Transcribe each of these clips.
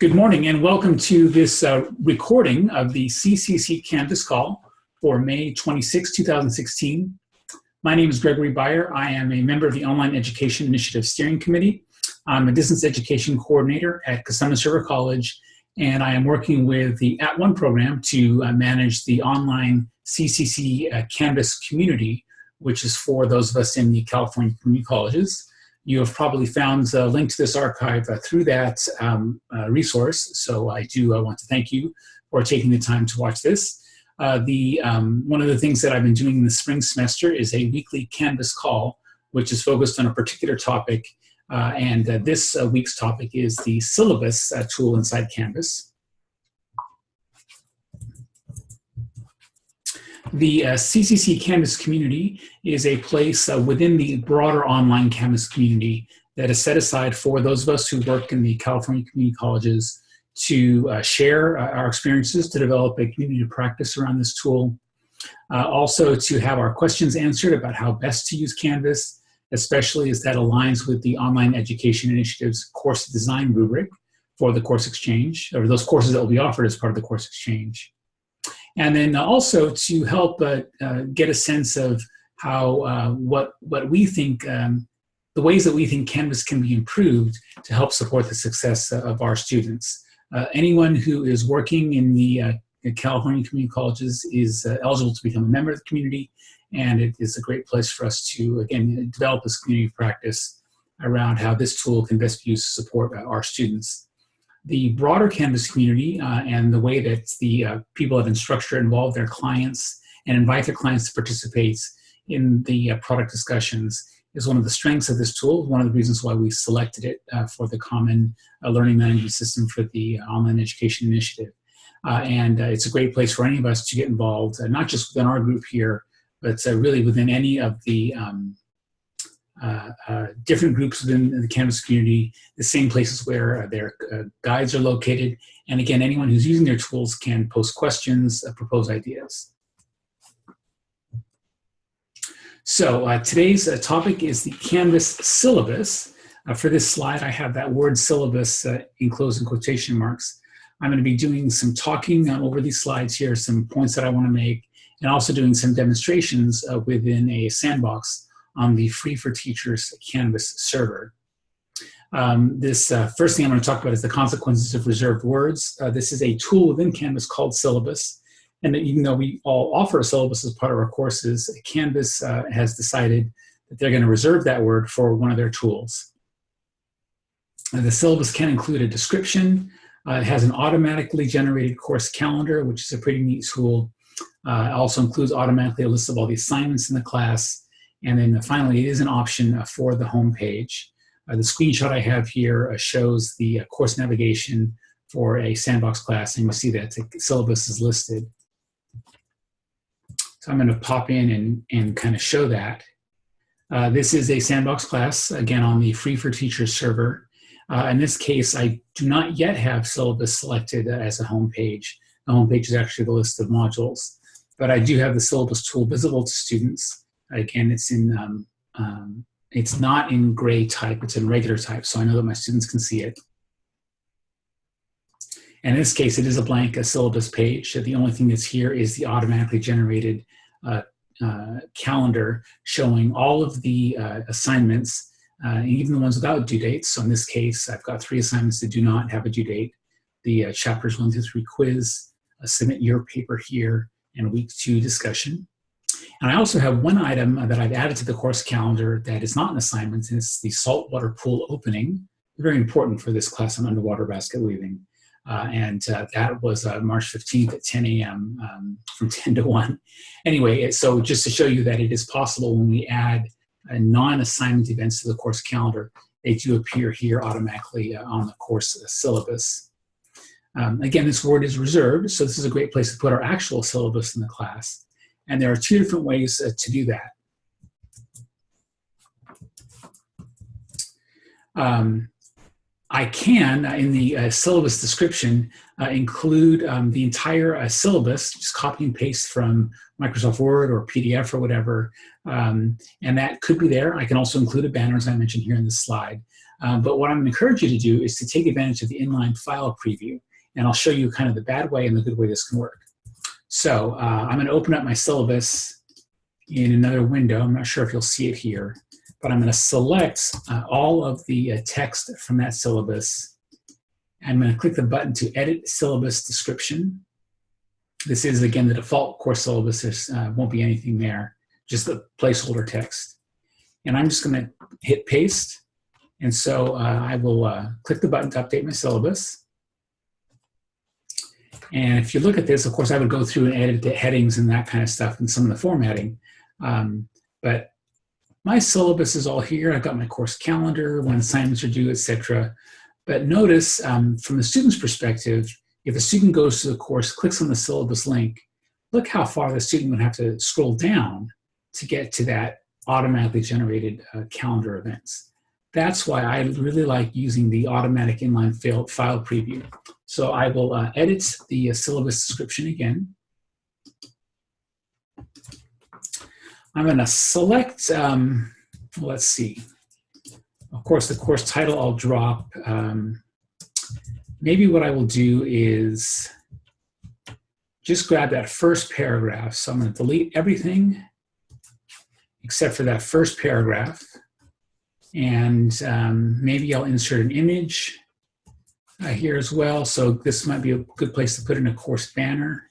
Good morning and welcome to this uh, recording of the CCC Canvas call for May 26, 2016. My name is Gregory Beyer. I am a member of the Online Education Initiative Steering Committee. I'm a distance education coordinator at Cosumnes River College and I am working with the At One program to uh, manage the online CCC uh, Canvas community, which is for those of us in the California community colleges. You have probably found a link to this archive uh, through that um, uh, resource. So I do uh, want to thank you for taking the time to watch this. Uh, the, um, one of the things that I've been doing in the spring semester is a weekly Canvas call, which is focused on a particular topic. Uh, and uh, this week's topic is the syllabus tool inside Canvas. The uh, CCC Canvas community is a place uh, within the broader online Canvas community that is set aside for those of us who work in the California community colleges to uh, share uh, our experiences, to develop a community of practice around this tool. Uh, also to have our questions answered about how best to use Canvas, especially as that aligns with the Online Education Initiative's course design rubric for the course exchange, or those courses that will be offered as part of the course exchange. And then also to help uh, uh, get a sense of how uh, what, what we think, um, the ways that we think Canvas can be improved to help support the success of our students. anyone who is working in the California community colleges is eligible to become a member of the community and it is a great place for us to, again, develop this community practice around how this tool can best be used to support our students the broader Canvas community uh, and the way that the uh, people at Instructure involve their clients and invite their clients to participate in the uh, product discussions is one of the strengths of this tool, one of the reasons why we selected it uh, for the common uh, learning management system for the online education initiative. Uh, and it's a great place for any of us to get involved, not just within our group here, but really within any of the um, uh, uh, different groups within the Canvas community, the same places where uh, their uh, guides are located. And again, anyone who's using their tools can post questions, uh, propose ideas. So today's topic is the Canvas syllabus. for this slide, I have that word syllabus enclosed in quotation marks. I'm going to be doing some talking over these slides here, some points that I want to make, and also doing some demonstrations within a sandbox on the Free for Teachers Canvas server. Um, this uh, first thing I'm going to talk about is the consequences of reserved words. Uh, this is a tool within Canvas called Syllabus. And even though we all offer a syllabus as part of our courses, Canvas uh, has decided that they're going to reserve that word for one of their tools. The syllabus can include a description. Uh, it has an automatically generated course calendar, which is a pretty neat tool. Uh, it also includes automatically a list of all the assignments in the class and then finally, it is an option uh, for the home page. Uh, the screenshot I have here uh, shows the course navigation for a sandbox class, and you see that the syllabus is listed. So I'm going to pop in and, and kind of show that. Uh, this is a sandbox class, again, on the Free for Teachers server. Uh, in this case, I do not yet have syllabus selected as a home page. The home page is actually the list of modules. But I do have the syllabus tool visible to students. Again, it's in, um, um, it's not in gray type, it's in regular type, so I know that my students can see it. And in this case, it is a blank a syllabus page. The only thing that's here is the automatically generated uh, uh, calendar showing all of the uh, assignments, uh, even the ones without due dates. So in this case, I've got three assignments that do not have a due date. The uh, chapters one through three quiz, submit your paper here, and week two discussion. And I also have one item that I've added to the course calendar that is not an assignment, and it's the saltwater pool opening. Very important for this class on underwater basket weaving. Uh, and uh, that was uh, March 15th at 10 a.m. Um, from 10 to 1. Anyway, so just to show you that it is possible when we add non-assignment events to the course calendar, they do appear here automatically uh, on the course syllabus. Um, again, this word is reserved, so this is a great place to put our actual syllabus in the class. And there are two different ways uh, to do that. Um, I can, uh, in the uh, syllabus description, uh, include um, the entire uh, syllabus, just copy and paste from Microsoft Word or PDF or whatever, um, and that could be there. I can also include a banner, as I mentioned here in this slide. Um, but what I'm going to encourage you to do is to take advantage of the inline file preview. And I'll show you kind of the bad way and the good way this can work. So uh, I'm going to open up my syllabus in another window. I'm not sure if you'll see it here, but I'm going to select uh, all of the uh, text from that syllabus. I'm going to click the button to edit syllabus description. This is, again, the default course syllabus. There uh, won't be anything there, just the placeholder text. And I'm just going to hit paste. And so uh, I will uh, click the button to update my syllabus. And if you look at this, of course, I would go through and edit the headings and that kind of stuff and some of the formatting. Um, but my syllabus is all here. I've got my course calendar, when assignments are due, etc. But notice um, from the student's perspective, if a student goes to the course, clicks on the syllabus link, look how far the student would have to scroll down to get to that automatically generated uh, calendar events. That's why I really like using the automatic inline file preview. So I will uh, edit the uh, syllabus description again. I'm going to select, um, let's see, of course, the course title I'll drop. Um, maybe what I will do is just grab that first paragraph. So I'm going to delete everything except for that first paragraph. And um, maybe I'll insert an image uh, here as well. So this might be a good place to put in a course banner.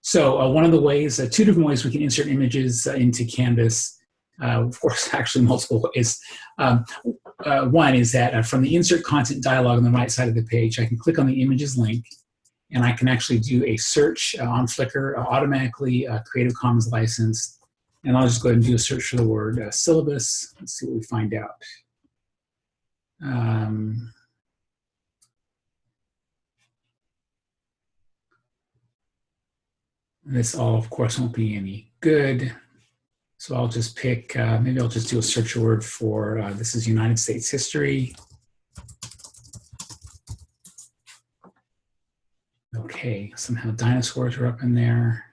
So uh, one of the ways, uh, two different ways we can insert images uh, into Canvas, uh, of course, actually multiple ways. Um, uh, one is that from the insert content dialog on the right side of the page, I can click on the images link and I can actually do a search on Flickr automatically Creative Commons licensed and I'll just go ahead and do a search for the word uh, syllabus. Let's see what we find out. Um, this all, of course, won't be any good. So I'll just pick, uh, maybe I'll just do a search word for, uh, this is United States history. Okay, somehow dinosaurs are up in there.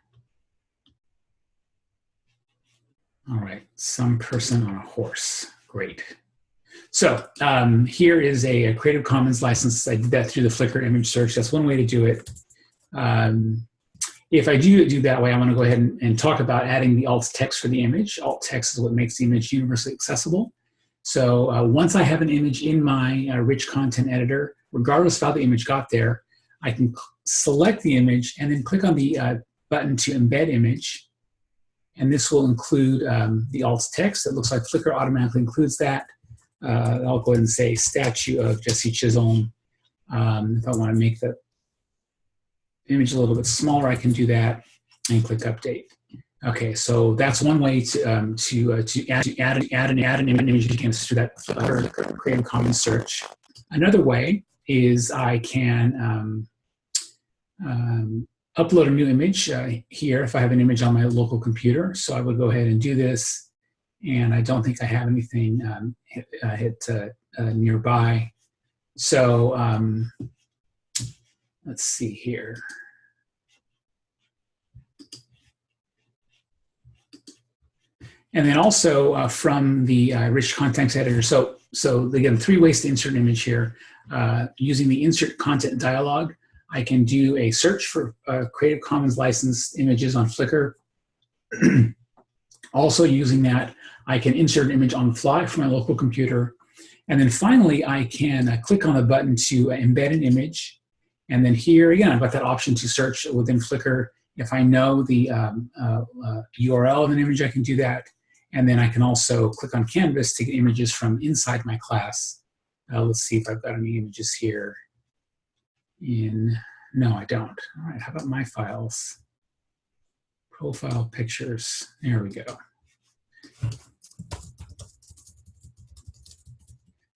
All right, some person on a horse. Great. So um, here is a, a, Creative Commons license. I did that through the Flickr image search. That's one way to do it. Um, if I do do that way, I want to go ahead and, and, talk about adding the alt text for the image. Alt text is what makes the image universally accessible. So uh, once I have an image in my uh, rich content editor, regardless of how the image got there, I can select the image and then click on the uh, button to embed image and this will include um, the alt text. It looks like Flickr automatically includes that. Uh, I'll go ahead and say statue of Jesse Chisholm. Um, if I want to make the image a little bit smaller, I can do that and click update. Okay, so that's one way to um, to uh, to add to add, add an add an image to Canvas through that Flickr Creative Commons search. Another way is I can um, um, upload a new image uh, here if I have an image on my local computer. So I would go ahead and do this. And I don't think I have anything um, hit, uh, hit uh, uh nearby. So um, let's see here. And then also uh, from the uh, rich content editor. So, so again, three ways to insert an image here. using the insert content dialog, I can do a search for uh, Creative Commons licensed images on Flickr. also using that, I can insert an image on the fly from my local computer. And then finally, I can uh, click on the button to uh, embed an image. And then here, again, I've got that option to search within Flickr. If I know the um, URL uh, uh, of an image, I can do that. And then I can also click on Canvas to get images from inside my class. Uh, let's see if I've got any images here in, no, I don't. All right, how about my files? Profile pictures, there we go.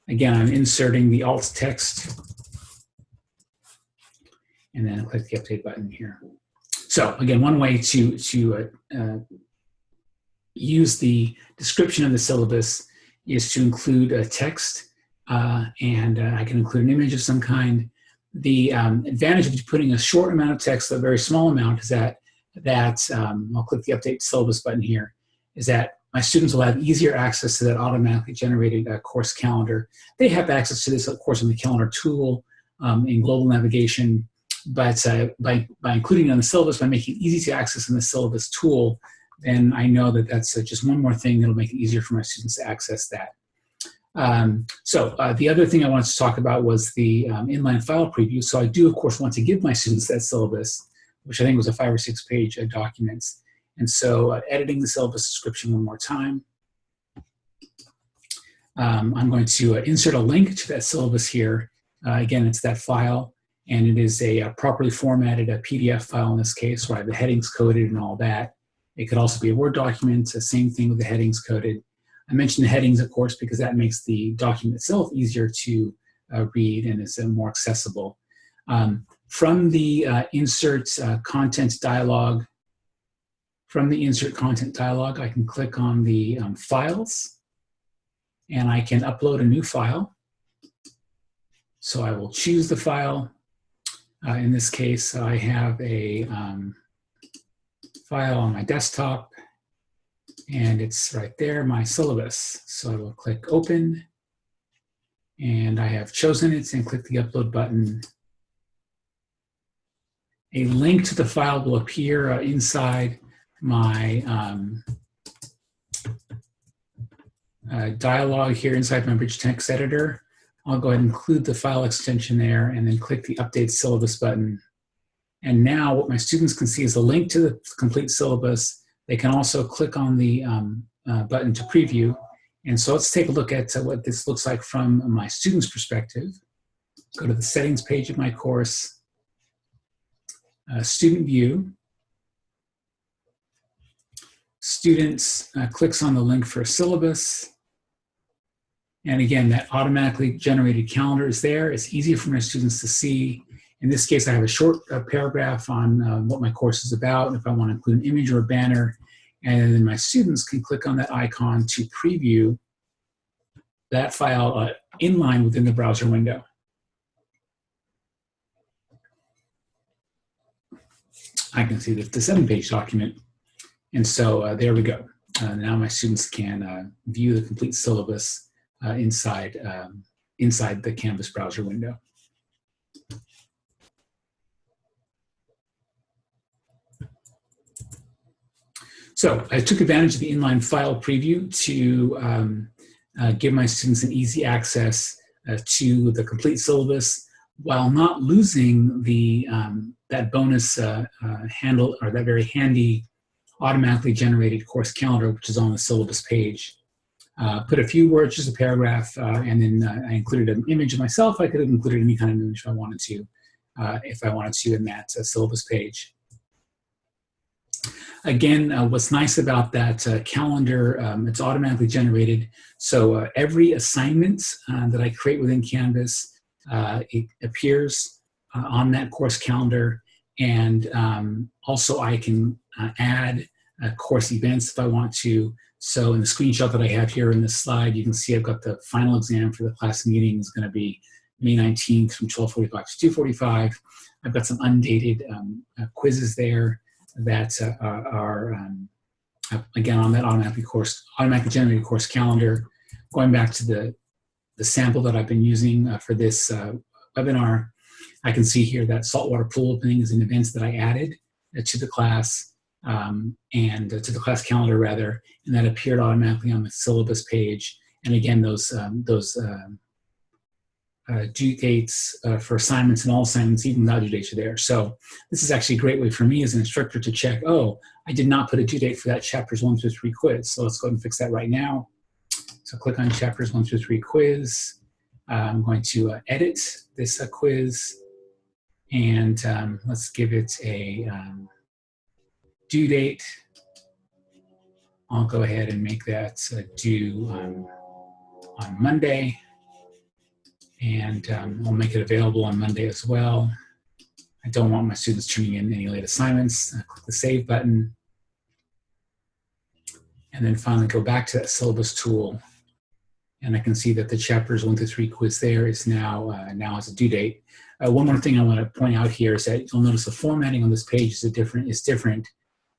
Again, I'm inserting the alt text and then click the update button here. So again, one way to, to uh, uh, use the description of the syllabus is to include a text uh, and uh, I can include an image of some kind the um, advantage of putting a short amount of text, a very small amount, is that that um, I'll click the update syllabus button here. Is that my students will have easier access to that automatically generated uh, course calendar. They have access to this, of course, in the calendar tool um, in global navigation, but uh, by, by including it on the syllabus, by making it easy to access in the syllabus tool, then I know that that's uh, just one more thing that'll make it easier for my students to access that. Um, so uh, the other thing I wanted to talk about was the um, inline file preview. So I do, of course, want to give my students that syllabus, which I think was a five or six page uh, documents. And so uh, editing the syllabus description one more time. Um, I'm going to uh, insert a link to that syllabus here. Uh, again, it's that file, and it is a, a uh, properly formatted a PDF file in this case, where I have the headings coded and all that. It could also be a Word document, the same thing with the headings coded. I mentioned the headings, of course, because that makes the document itself easier to uh, read and is uh, more accessible. Um, from the uh, insert uh, content dialog, from the insert content dialog, I can click on the um, files and I can upload a new file. So I will choose the file. Uh, in this case, I have a um, file on my desktop and it's right there, my syllabus. So I will click open and I have chosen it and click the upload button. A link to the file will appear uh, inside my um, uh, dialog here inside my rich text editor. I'll go ahead and include the file extension there and then click the update syllabus button. And now what my students can see is a link to the complete syllabus they can also click on the um, uh, button to preview. And so let's take a look at uh, what this looks like from my student's perspective. Go to the settings page of my course, uh, student view. Students uh, clicks on the link for a syllabus. And again, that automatically generated calendar is there. It's easy for my students to see. In this case, I have a short uh, paragraph on uh, what my course is about. If I want to include an image or a banner, and then my students can click on that icon to preview that file uh, inline within the browser window. I can see the, the seven-page document. And so uh, there we go. Uh, now my students can uh, view the complete syllabus inside, um, inside the Canvas browser window. So I took advantage of the inline file preview to um, uh, give my students an easy access uh, to the complete syllabus while not losing the um, that bonus uh, uh handle or that very handy automatically generated course calendar, which is on the syllabus page. Uh, put a few words, just a paragraph, uh, and then I included an image of myself. I could have included any kind of image I wanted to, if I wanted to in that syllabus page. Again, uh, what's nice about that uh, calendar, um, it's automatically generated. So uh, every assignment uh, that I create within Canvas, uh, it appears uh, on that course calendar. And um, also I can add course events if I want to. So in the screenshot that I have here in this slide, you can see I've got the final exam for the class meeting is gonna be May 19th from 1245 to 245. I've got some undated um, quizzes there that uh, are, um, again, on that automatically course, automatically generated course calendar. Going back to the, the sample that I've been using uh, for this uh, webinar, I can see here that saltwater pool opening is an event that I added uh, to the class um, and uh, to the class calendar rather, and that appeared automatically on the syllabus page. And again, those, um, those um, uh, due dates uh, for assignments and all assignments, even without due dates are there. So this is actually a great way for me as an instructor to check, oh, I did not put a due date for that chapters one through three quiz. So let's go ahead and fix that right now. So click on chapters one through three quiz. Uh, I'm going to uh, edit this uh, quiz and um, let's give it a um, due date. I'll go ahead and make that uh, due um, on Monday and um, I'll make it available on Monday as well. I don't want my students turning in any late assignments. I click the Save button. And then finally go back to that syllabus tool. And I can see that the chapters one through three quiz there is now, uh, now has a due date. Uh, one more thing I want to point out here is that you'll notice the formatting on this page is, different, is different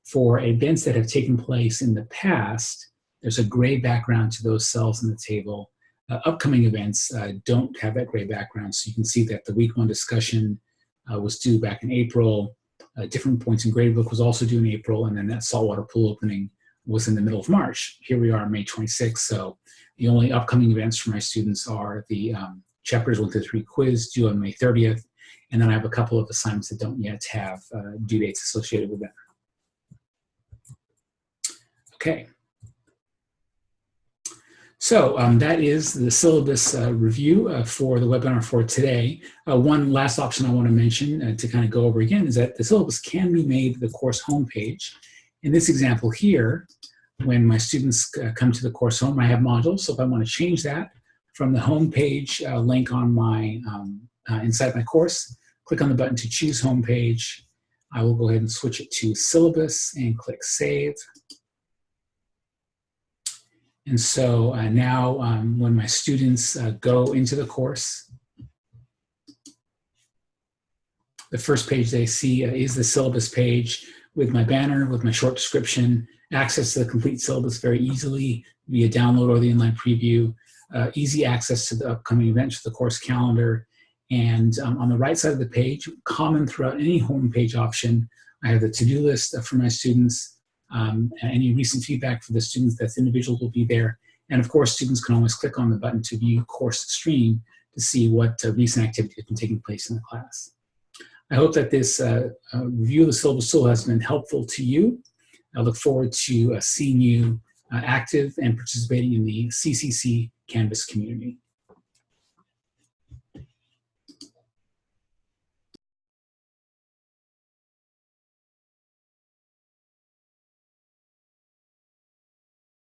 for events that have taken place in the past There's a gray background to those cells in the table. Uh, upcoming events uh, don't have that gray background, so you can see that the week one discussion uh, was due back in April. Uh, different points in gradebook was also due in April, and then that saltwater pool opening was in the middle of March. Here we are, May 26th, so the only upcoming events for my students are the um, chapters one through three quiz due on May 30th, and then I have a couple of assignments that don't yet have uh, due dates associated with them. Okay. So um, that is the syllabus uh, review uh, for the webinar for today. Uh, one last option I want to mention uh, to kind of go over again is that the syllabus can be made the course homepage. In this example here, when my students uh, come to the course home, I have modules. So if I want to change that from the homepage uh, link on my um, inside my course, click on the button to choose homepage. I will go ahead and switch it to syllabus and click save. And so uh, now um, when my students uh, go into the course, the first page they see uh, is the syllabus page with my banner, with my short description, access to the complete syllabus very easily via download or the inline preview, uh, easy access to the upcoming events, the course calendar, and um, on the right side of the page, common throughout any homepage option, I have the to-do list uh, for my students, um, any recent feedback for the students that's individual will be there. And of course, students can always click on the button to view course stream to see what uh, recent activity has been taking place in the class. I hope that this uh, uh, review of the syllabus tool has been helpful to you. I look forward to uh, seeing you uh, active and participating in the CCC Canvas community.